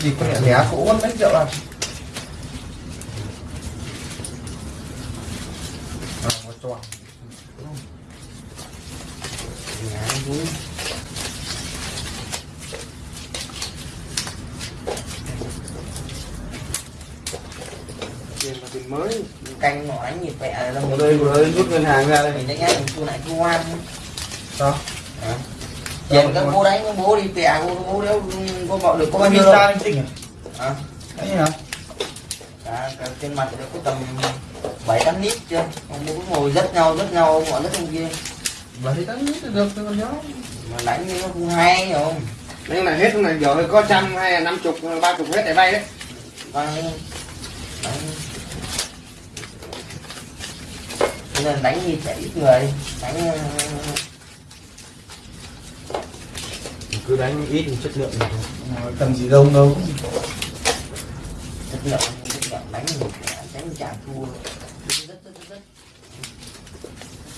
gì con nhẹ nhẹ cũ mất mấy triệu à? À một tròn tiền mới. Canh ngõ đánh nhịp vẹ là mình đây vừa ơi rút ngân hàng ra đây. Mình đánh ngay mình thu lại thu ngoan sao tiền các bố đánh các bố đi vẹ bố bố đéo có gọi được có bao nhiêu đâu. Linh tinh à à, đấy hả? Cả, cả trên mặt nó có tầm bảy tám lít chưa ông bố ngồi rất nhau rất nhau gọi rất ông kia. Và thì đánh ít được tôi còn nhớ mà đánh như nó không hay không? Đây là hết này giờ có trăm hay là năm chục ba chục hết để vay đấy. Vay. Đánh. Cho nên đánh như trẻ ít người. Đánh ờ, cứ đánh ít chất lượng thôi cần gì đâu đâu chất lượng đánh đánh trả thua.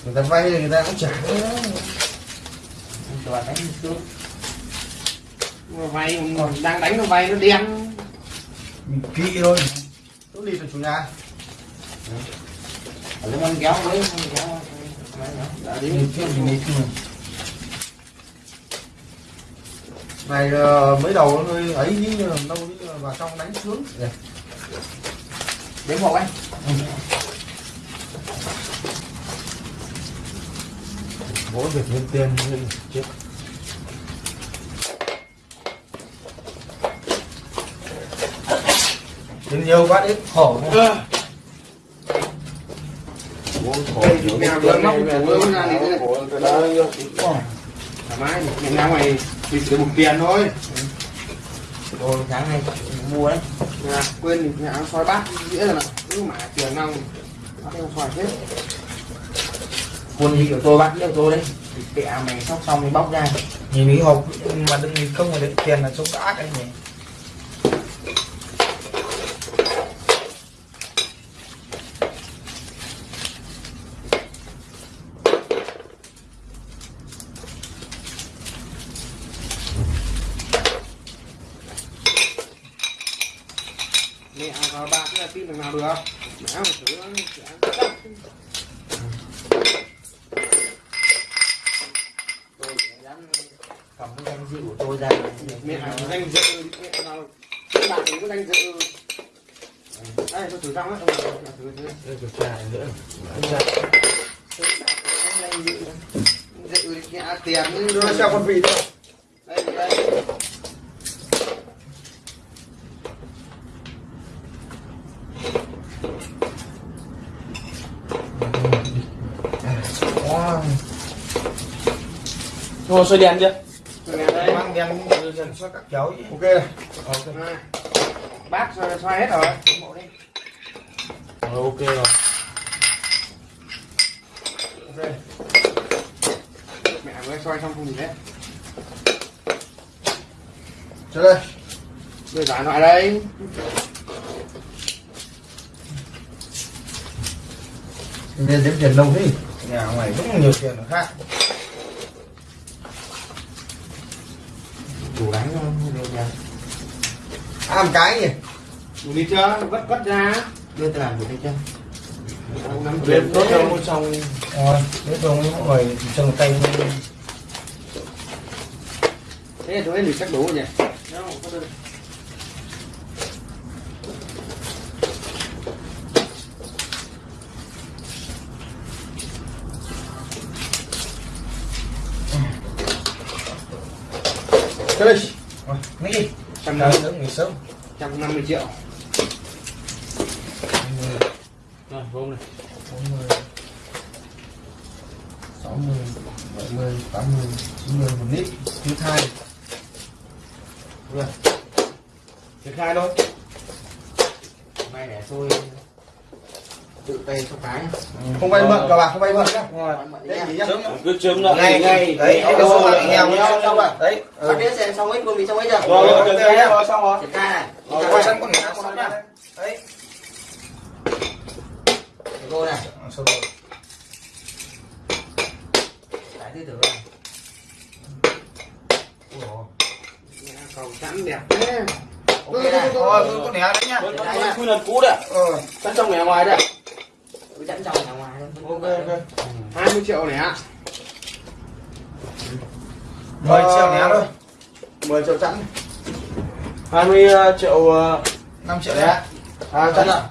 Người ta vay thì người ta cũng trả toàn đánh xuống vay mà đang đánh nó vay nó đen. Mình kỹ thôi. Tốt đi từ chủ nhà. Ở đây kéo với con kéo. Đã đi mình kỹ mình đi kỹ này ờ, mới đầu nó hơi ấy như là đâu vào trong đánh Đây. đến một anh. Mỗi việc nhân tiền chết. Đến nhiều quá ít khổ đây thì mèo vừa móc của nó ra này thoải mái ngày nào mày bị sử dụng tiền thôi. Rồi sáng nay mua đấy. Nhà quên thì nhà xoài bát nghĩa là cứ mà tiền nào nó đem xoài hết. Quân đi của tôi bắt đi của tôi đấy. Kệ mày sóc xong thì bóc ra. Nhìn cái hộp mà đừng nhìn không mà đựng tiền là trông đã cái nhỉ mẹ vào ba cái là tin thằng nào được mẹ mà thử tôi sẽ dám cầm cái danh dự của tôi ra mẹ nào danh dự mẹ nào các bạn có danh dự thử răng á thử thử nữa. Dự dự thì nhẹ tiền nó xem con vịt thôi. Đây đây. Wow. rồi xoay đèn chưa? Đèn mang đen dần cho các cháu ok này ok. Này. bác xoay hết rồi Bộ đi. rồi ok rồi. Ok. Mẹ vừa xoay xong không gì hết. Cho đây. Đưa giải loại đây. Nên đếm tiền đâu đi nhà ngoài cũng nhiều tiền khác. Đủ đánh không? Đưa ra à một cái gì đủ đi chưa vất vất ra đưa tôi làm đủ đi chưa nắm Lên tiền tốt đâu. đâu xong rồi thế rồi mọi người chân tay thế là chỗ ấy thì chắc đủ rồi nhỉ? Đâu, có được. cho đây rồi nghĩ đi trăm Trời năm sớm nghỉ sớm trăm năm mươi triệu rồi hôm này 40 60 70 80 90 một lít thứ hai. Rồi thứ hai thôi. Nay để tôi tự tay cho cái nhá. không vay mượn các bạn không vay mượn nhá. Đấy gì nhá. cứ chấm lại ngay ngay đấy đâu đâu bạn nghèo nhau xong rồi đấy Bắt đĩa xem xong hết luôn bị xong hết chưa rồi rồi ok rồi nhá. rồi. xong rồi. Triển khai này. Rồi, quay sân con ngã con nhá đấy. Cô này. Xong rồi. Cái thứ tử này Cầu chắn đẹp thế ok này Thôi, có nẻ đấy nhá. Con con lần cũ đấy. Ờ. Sẵn trong này ngoài đấy. dẫn trong nhà ngoài Ok, ok. 20 triệu này ạ. 10 triệu nẻ thôi. 10 triệu chẵn. 20 triệu ờ, 5 triệu đấy nẻ. ạ. À chẵn ạ.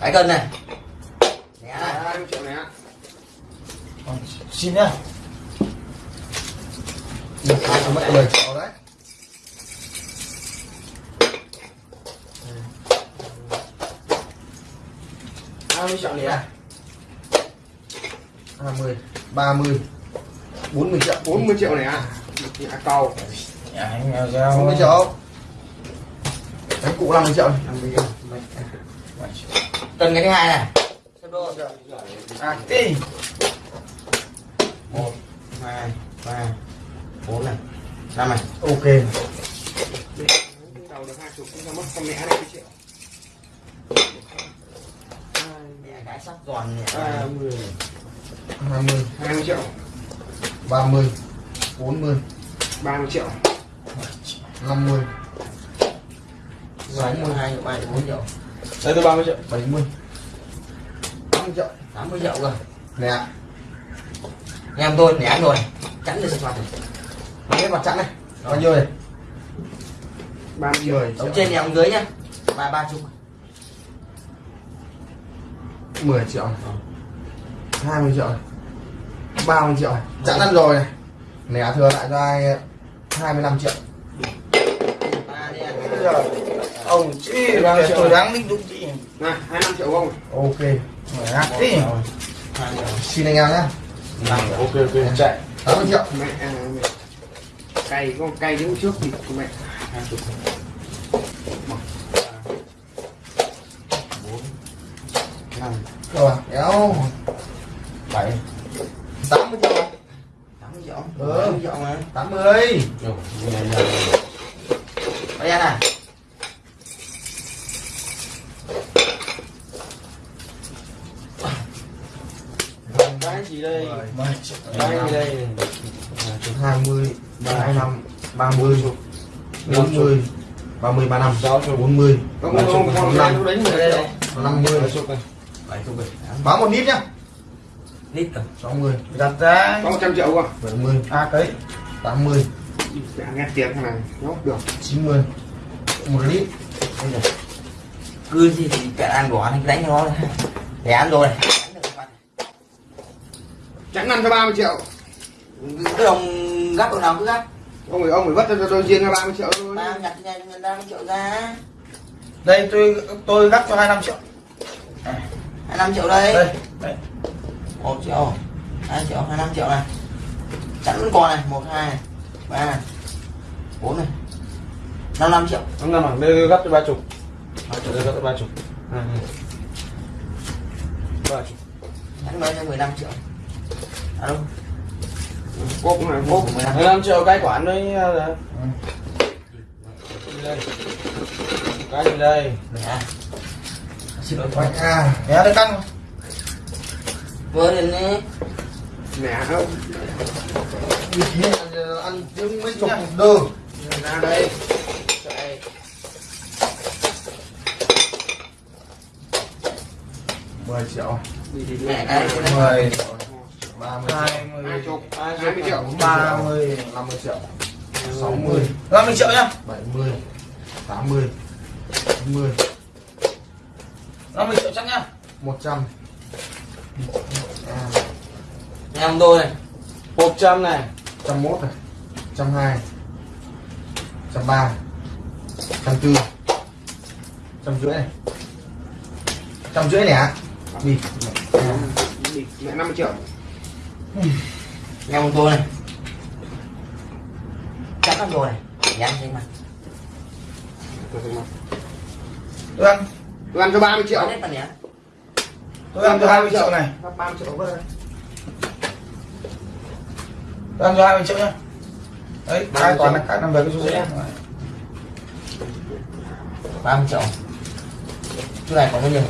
cái cân này Nhẹ này 20 triệu này ạ. Còn Xin nhá. mất 10 triệu đấy hai mươi triệu này ạ. 20 30 40 triệu 40 triệu này ạ. Nhà cầu. Nhà anh nghèo giàu. 40 triệu đánh cụ 50 triệu này. 50 triệu cân cái thứ hai này xếp đôi À, tí. một hai ba bốn này năm này Ok. Đầu được 20 chúng ta mất con mẹ 20 triệu. nhẹ cái sắc giòn nhẹ 30 20 20 triệu. 30 40 30 triệu. 50 sáu mươi hai ba bốn triệu. Đây tôi 30 triệu. 70 80 triệu. Tám mươi triệu cơ. Nè. Em tôi nhẹ rồi. Chắn được mặt này. Cái mặt chặn này. Bao nhiêu này 30 triệu. 10 Tổng trên em dưới nhá. Ba ba chục 10 triệu. 20 triệu. 30 triệu. Chặn ăn rồi. Này nè thừa lại cho ai? 25 triệu. Giờ ông chị đang tôi đáng linh đúng chị. Này, 25 triệu không? ok. Mày triệu xin anh em triệu Ok ok. Chạy. 80 triệu. Mẹ. Mẹ. Cày con cày đứng trước thì mẹ. hai chục bốn năm rồi kéo bảy 80 triệu này. tám mươi triệu Ừ. tám mươi triệu mà 80 bây giờ này Cái gì đây? 10 triệu. Cái gì đây? 20 25 30 40 30 35 40 Không không không không năm. đánh người đây đâu. 50 bảy chục bảy báo một lít nhá lít rồi 60 Đặt ra. Có 100 triệu không? 70 À cái. 80 Dạ nghe tiền thằng này. Nó được. 90 một lít cứ gì thì cả ăn bỏ thì đánh cho nó để ăn rồi này Đánh được mặt. Chẳng ăn cho 30 triệu. cái đồng gấp đồng nào cứ gấp Ông phải ông phải vất cho tôi riêng ra 30 triệu thôi. ba nhặt cho người ta mươi triệu ra Đây tôi tôi gắt cho 25 triệu. Hai năm triệu đây Đây. Đây. một triệu hai triệu hai năm triệu này chẵn vẫn còn này một hai ba bốn này năm năm triệu Ông nằm ở đây gấp cho 30. Đây gấp cho 30. À. 30. chẵn mới cho mười lăm triệu à đâu Cốp này, Cốp cốp. của 15. 15 triệu cái quản đấy. là- Đây. Cái gì đây? mẹ à Nẻ được căng. vừa lên đi Mẹ không. như thế là ăn trứng mấy chục đơ Ra đây. Đây. 10 triệu. Mẹ cái 10 30 triệu. 20 20 20 triệu. 30 50 triệu. 60 50 triệu. Nhá. 70 80 90 50 triệu chắc nhá. 100 à, em tôi này. 100 này. 101 này. 102 103 104 trăm rưỡi này. Trăm rưỡi nè đi. Mẹ 50 triệu. em tôi này. Chắc lắm rồi. Này để ăn trên mặt Tôi ăn. Tôi ăn cho 30 triệu. Tôi ăn cho 20 triệu này. Gấp 30 triệu. Vớt đây. Tôi ăn cho 20 triệu nhá. Đấy, cái 30 toàn là cái nằm về cái số ba mươi triệu. Cái này còn bao nhiêu?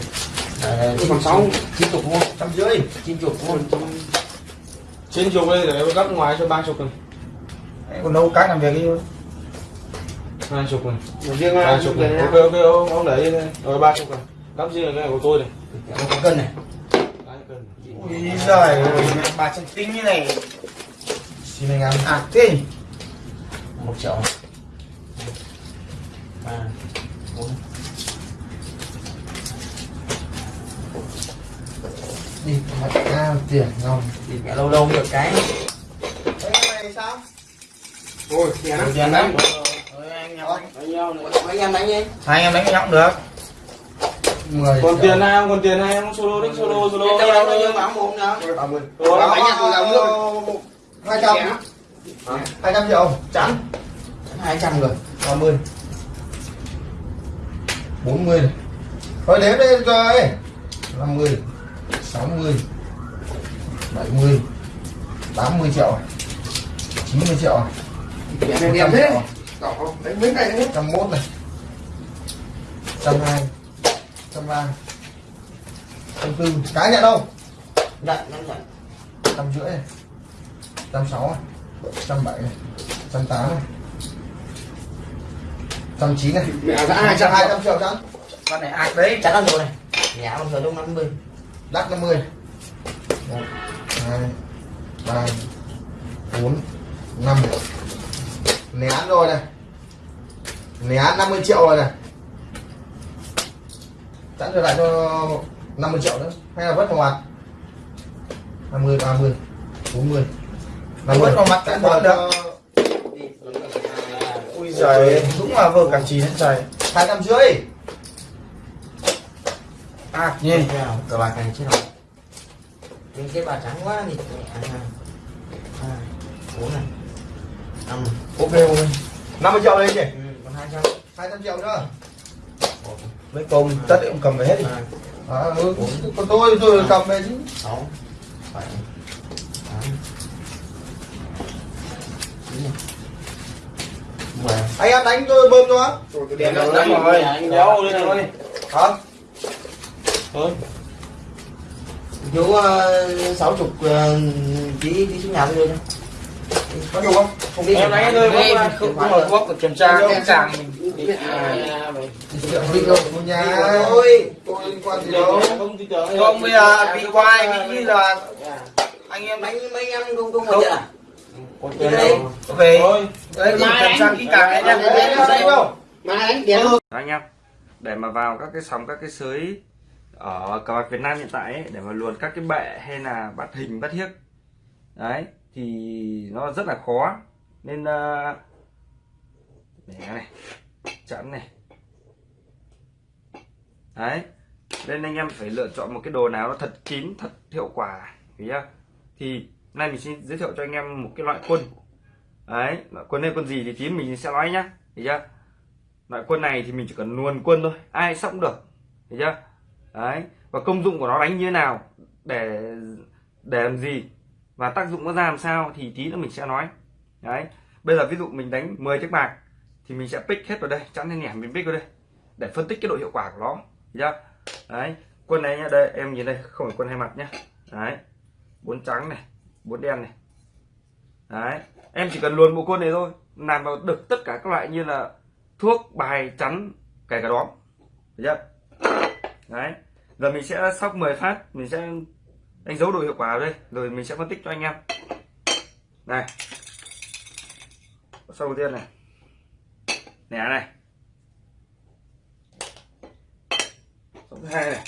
À, Còn 6 chín chục không trăm rưỡi. Chín chục không Trên chục đây để gấp ngoài cho 30 chục này. Đấy, Còn đâu cái nằm về cái hai chục này riêng ba là chục này ok ok ông ông lấy đây. Rồi ba chục này cắm riêng cái của tôi này. Một cân này. Hai cân. ui giời bà chân tinh như này. Xin anh em à thế một triệu này. ba bốn. Đi mặt ra tiền ngon thì mẹ lâu lâu được cái. Đấy, này sao? Ôi tiền lắm. Tiền lắm Anh em đánh đánh nhau này mấy em đánh đi. Hai em đánh nhau cũng được. Mười còn tiền hai không còn tiền hai không solo đánh solo solo. Bao nhiêu? Mà ông muốn đó ba mươi bánh nhặt từ lòng nước. hai trăm. Hai trăm triệu. Chắn hai trăm rồi. Ba mươi. Bốn mươi. Thôi đếm lên rồi năm mươi sáu mươi bảy mươi tám mươi triệu. Chín mươi triệu. Đẹp một Đánh mấy cái đấy. trăm mốt này. Trăm hai trăm ba trăm tư. Cái nhận đâu? Nhận nhận nhận trăm rưỡi này. Trăm sáu này. Trăm bảy này. Trăm tám này. Trăm chín này. Mẹ ra hai trăm. Hai trăm triệu chắn con này ạc đấy? Chắc ăn rồi này. Nhà ông giờ lúc năm mươi. Đắt năm mươi. Một hai ba bốn năm. Né ăn rồi này né ăn 50 triệu rồi này. Chẵn trở lại cho 50 triệu nữa. Hay là vất vào mặt? 50 30 40 Vất vào mặt cũng vào được. cho ui giời. Đúng là vừa cả chín hết trời. Hai trăm rưỡi. Ạc nhìn. Cờ bạc này chứ nào những cái bà trắng quá thì hai hai bốn này. Năm. Ok ok. 50 triệu lên nhỉ ừ, còn hai trăm 200 triệu nữa. Mấy công tất ông cầm về hết đi. À, ừ, còn tôi tôi cầm về chứ. Sáu bảy tám chín mười anh em đánh tôi bơm cho tiền lắm lắm rồi Anh đéo lên thôi. hả? Thôi. chú ờ, sáu chục tí tí xuống nhà tôi đưa cho có đủ không? Không biết. Em thôi, bốc ra. không không mở quốc kiểm tra cái càng mình đâu của nhà Ôi. tôi liên quan gì đâu. Không không bây giờ bị quay bị như là anh em đánh mấy mấy em không không có à? Ok. Thôi. đấy kiểm tra kỹ càng anh em anh em để mà vào các cái sóng các cái sới ở cờ bạc Việt Nam hiện tại ấy, để mà luồn các cái bệ hay là bắt hình bắt hiếc. Đấy thì nó rất là khó. Nên ờ, uh, để này chẵn này. Đấy nên anh em phải lựa chọn một cái đồ nào nó thật kín thật hiệu quả hiểu thì nay mình xin giới thiệu cho anh em một cái loại quân. Đấy loại quân này quân gì thì tí mình sẽ nói nhá hiểu chưa? Loại quân này thì mình chỉ cần luồn quân thôi ai sóc cũng được hiểu chưa? Đấy và công dụng của nó đánh như thế nào để để làm gì? Và tác dụng nó ra làm sao thì tí nữa mình sẽ nói. Đấy, bây giờ ví dụ mình đánh 10 chiếc bạc thì mình sẽ pick hết vào đây, chẵn lên nhảm mình pick vào đây để phân tích cái độ hiệu quả của nó. Nhá đấy, quân này nhá, đây, em nhìn đây, không phải quân hai mặt nhá. Đấy, bốn trắng này, bốn đen này. Đấy, em chỉ cần luồn bộ quân này thôi làm vào được tất cả các loại như là thuốc, bài, chắn, kể cả đóm. Chưa? Đấy, giờ mình sẽ sóc 10 phát, mình sẽ đánh dấu độ hiệu quả ở đây, rồi mình sẽ phân tích cho anh em. Này. Sau đầu tiên này. Nẻ này. Sau thứ hai này.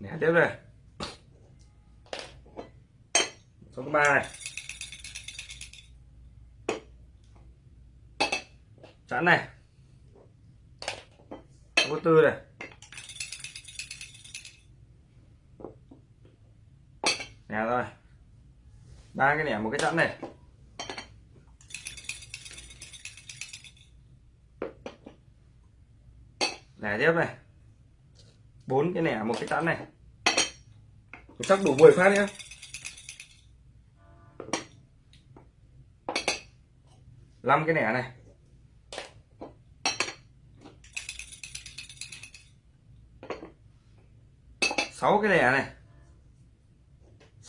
Nẻ tiếp này. Sau thứ ba này. Chẵn này. Thứ tư này. Nè rồi. Ba cái nẻ một cái chẵn này. Nẻ tiếp này. Bốn cái nẻ một cái chẵn này. Chắc đủ 10 phát nhé năm cái nẻ này. Sáu cái lẻ này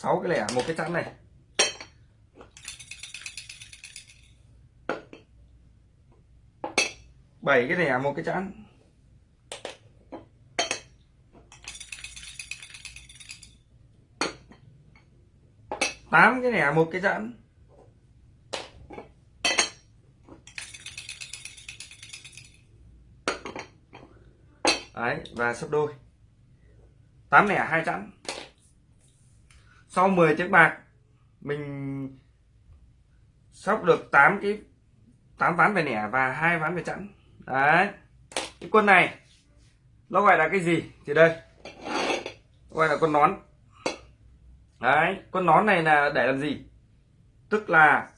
sáu cái lẻ một cái chắn này bảy cái lẻ một cái chắn, tám cái lẻ một cái chẵn Đấy, và sấp đôi. tám lẻ hai chắn sau 10 chiếc bạc, mình sóc được 8 cái 8 ván về nẻ và hai ván về chẵn. Đấy. Cái quân này, nó gọi là cái gì? Thì đây gọi là con nón. Đấy con nón này là để làm gì? Tức là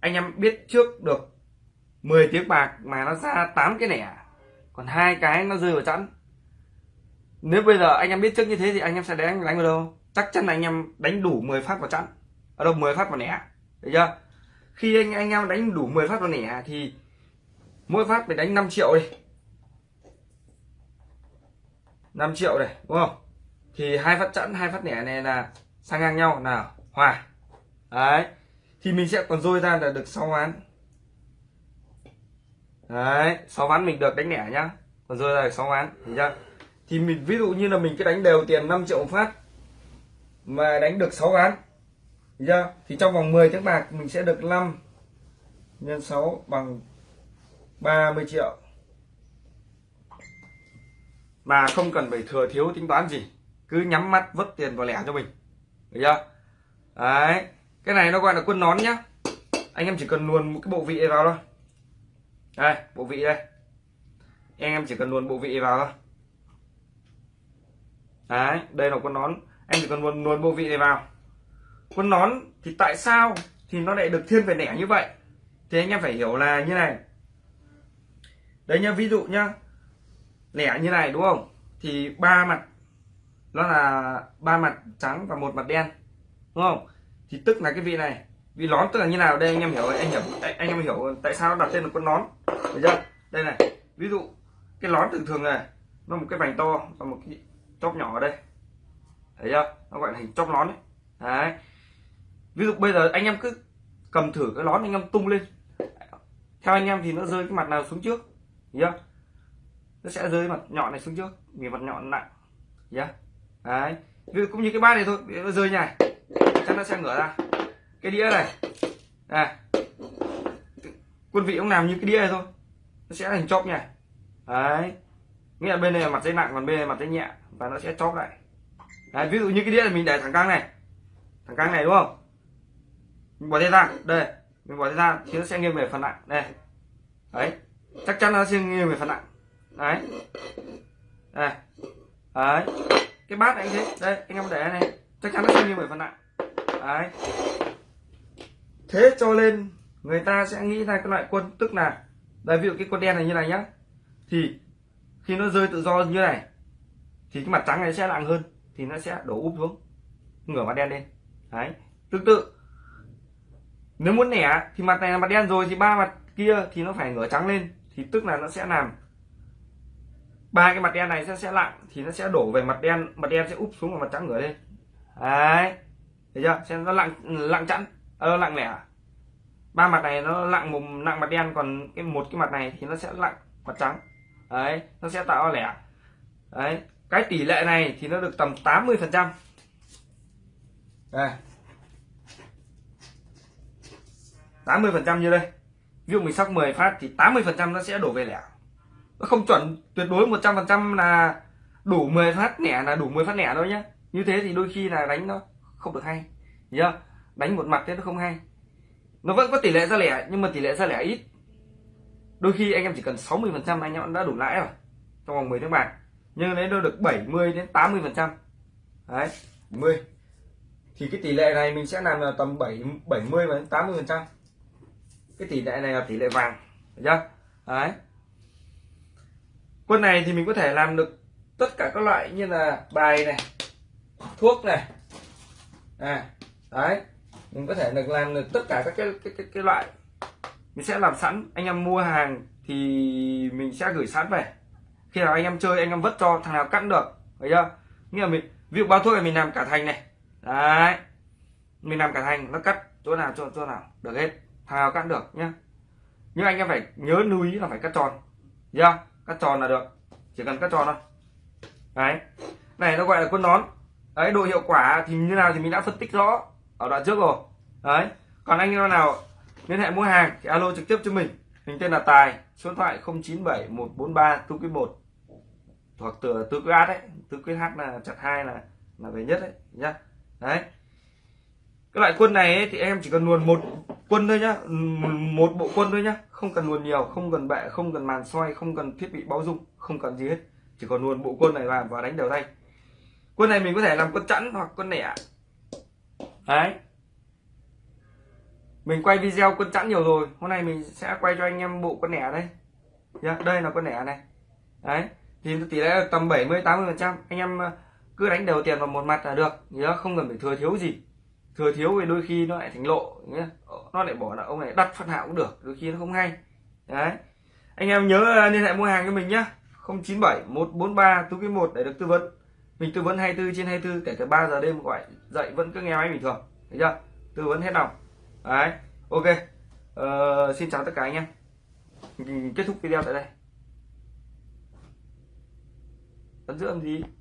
anh em biết trước được 10 tiếng bạc mà nó ra 8 cái nẻ, còn hai cái nó rơi vào chẵn. Nếu bây giờ anh em biết trước như thế thì anh em sẽ đánh đánh vào đâu? Chắc chắn là anh em đánh đủ 10 phát vào chẵn ở đâu 10 phát vào nẻ được chưa? Khi anh anh em đánh đủ 10 phát vào nẻ thì mỗi phát phải đánh 5 triệu đi. 5 triệu này, đúng không? Thì hai phát chẵn hai phát nẻ này là sang ngang nhau. Là hòa. Đấy. Thì mình sẽ còn dôi ra là được 6 ván. Đấy 6 ván mình được đánh nẻ nhá. Còn dôi ra được 6 ván hiểu chưa? Thì mình, ví dụ như là mình cứ đánh đều tiền 5 triệu một phát mà đánh được 6 ván yeah. thì trong vòng 10 tiếng bạc mình sẽ được 5 nhân 6 bằng 30 triệu. Mà không cần phải thừa thiếu tính toán gì, cứ nhắm mắt vứt tiền vào lẻ cho mình. Được chưa? Đấy, cái này nó gọi là quân nón nhá. Anh em chỉ cần luồn một cái bộ vị vào thôi. Đây, bộ vị đây. Anh em chỉ cần luồn bộ vị vào thôi. Đấy, đây là quân nón anh chỉ cần luồn luồn bộ vị này vào. Quân nón thì tại sao thì nó lại được thiên về nẻ như vậy? Thì anh em phải hiểu là như này. Đấy nhá, ví dụ nhá lẻ như này, đúng không? Thì ba mặt, nó là ba mặt trắng và một mặt đen, đúng không? Thì tức là cái vị này. Vị nón tức là như nào đây? Anh em hiểu, anh hiểu anh em hiểu tại sao nó đặt tên là con nón. Được chưa? Đây này, ví dụ cái nón thường thường này, nó một cái vành to và một cái chóp nhỏ ở đây thấy chưa nó gọi là hình chóp nón đấy đấy. Ví dụ bây giờ anh em cứ cầm thử cái nón anh em tung lên. Theo anh em thì nó rơi cái mặt nào xuống trước nhá chưa? Nó sẽ rơi mặt nhọn này xuống trước, vì mặt nhọn nặng nhá đấy. Ví dụ cũng như cái bát này thôi nó rơi này chắc nó sẽ ngửa ra. Cái đĩa này à quân vị ông làm như cái đĩa này thôi, nó sẽ thành chóp này đấy. Nghĩa là bên này là mặt dây nặng, còn bên này là mặt dây nhẹ, và nó sẽ chóp lại đấy, ví dụ như cái đĩa này mình để thẳng căng này. Thẳng căng này, đúng không? Mình bỏ tay ra, đây. Mình bỏ tay ra, thì nó sẽ nghiêng về phần nặng, đây. Đấy. Chắc chắn nó sẽ nghiêng về phần nặng. Đấy. Đây. Đấy. Cái bát này anh thế. Đây, anh em để này. Chắc chắn nó sẽ nghiêng về phần nặng. Đấy. Thế cho nên người ta sẽ nghĩ ra cái loại quân, tức là, đây, ví dụ cái quân đen này như này nhá. Thì, khi nó rơi tự do như này, thì cái mặt trắng này sẽ nặng hơn thì nó sẽ đổ úp xuống, ngửa mặt đen lên. Đấy. Tương tự, nếu muốn nẻ thì mặt này là mặt đen rồi, thì ba mặt kia thì nó phải ngửa trắng lên, thì tức là nó sẽ làm ba cái mặt đen này sẽ sẽ lặng thì nó sẽ đổ về mặt đen mặt đen sẽ úp xuống và mặt trắng ngửa lên. Đấy. Thấy chưa? Xem nó lặng lặng chẵn ơ lặng lẻ. Ba mặt này nó lặng một nặng mặt đen, còn cái một cái mặt này thì nó sẽ lặng mặt trắng. Đấy, nó sẽ tạo lẻ. Đấy cái tỷ lệ này thì nó được tầm 80 phần trăm. Đây. 80 phần trăm như đây. Ví dụ mình sóc 10 phát thì 80 phần trăm nó sẽ đổ về lẻ. Nó không chuẩn tuyệt đối 100 phần trăm là đủ 10 phát lẻ là đủ 10 phát lẻ đâu nhá. Như thế thì đôi khi là đánh nó không được hay. Nhớ đánh một mặt thế nó không hay. Nó vẫn có tỷ lệ ra lẻ, nhưng mà tỷ lệ ra lẻ ít. Đôi khi anh em chỉ cần 60 phần trăm anh em đã đủ lãi rồi. Trong vòng 10 tiếng bạc nhưng đấy nó được 70 đến 80 phần trăm? Đấy 10 thì cái tỷ lệ này mình sẽ làm là tầm 7 70 đến 80 phần trăm. Cái tỷ lệ này là tỷ lệ vàng được chưa? Đấy. Quân này thì mình có thể làm được tất cả các loại như là bài này thuốc này. À đấy. Mình có thể được làm được tất cả các cái cái, cái, cái loại. Mình sẽ làm sẵn. Anh em mua hàng thì mình sẽ gửi sẵn về khi nào anh em chơi, anh em vất cho, thằng nào cắt được, thấy chưa? Nghĩa là mình, ví dụ bao thuốc này mình làm cả thành này. Đấy. Mình làm cả thành, nó cắt chỗ nào, chỗ chỗ nào, được hết. Thằng nào cắt được nhá. Nhưng anh em phải nhớ lưu ý là phải cắt tròn nhá cắt tròn là được, chỉ cần cắt tròn thôi. Đấy. Này, nó gọi là quân nón. Đấy, độ hiệu quả thì như nào thì mình đã phân tích rõ ở đoạn trước rồi. Đấy. Còn anh em nào liên hệ mua hàng thì alo trực tiếp cho mình. Mình tên là tài, số điện thoại 097 143 tu quý 1 hoặc từ tứ quyết đấy tứ quyết hát là chặt hai là là về nhất đấy nhá. Đấy. Cái loại quân này ấy, thì em chỉ cần luồn một quân thôi nhá ừ, một bộ quân thôi nhá. Không cần luồn nhiều không cần bệ không cần màn xoay không cần thiết bị báo dung không cần gì hết. Chỉ còn luồn bộ quân này vào và đánh đều tay. Quân này mình có thể làm quân chẵn hoặc quân lẻ đấy. Mình quay video quân chẵn nhiều rồi hôm nay mình sẽ quay cho anh em bộ quân lẻ đây. Đây là quân lẻ này. Đấy thì tỷ lệ tầm 70 80 phần trăm. Anh em ờ, cứ đánh đều tiền vào một mặt là được. Nhớ không cần phải thừa thiếu gì. Thừa thiếu thì đôi khi nó lại thành lộ nhé ờ, nó lại bỏ là ông này đặt phát hạo cũng được đôi khi nó không hay. Đấy. Anh em nhớ ờ, liên hệ mua hàng cho mình nhé 097 143 tú quý 1 để được tư vấn. Mình tư vấn 24 trên 24 kể cả 3 giờ đêm gọi dậy vẫn cứ nghe máy bình thường. Thấy chưa? Tư vấn hết lòng. Đấy. Ok. Ờ, xin chào tất cả anh em. Mình kết thúc video tại đây ấn giữa làm gì?